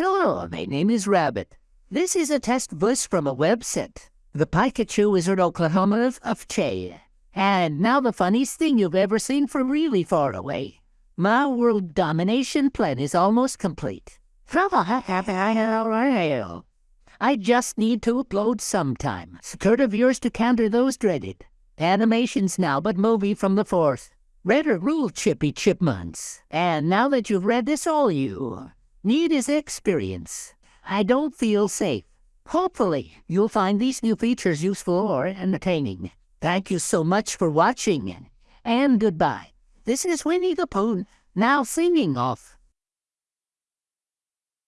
Hello, my name is Rabbit. This is a test voice from a website. The Pikachu Wizard Oklahoma of, Che. And now the funniest thing you've ever seen from really far away. My world domination plan is almost complete. I just need to upload sometime. Skirt of yours to counter those dreaded. Animations now, but movie from the fourth. Read a rule, Chippy Chipmunks. And now that you've read this, all you need is experience. I don't feel safe. Hopefully, you'll find these new features useful or entertaining. Thank you so much for watching, and goodbye. This is Winnie the Pooh, now singing off.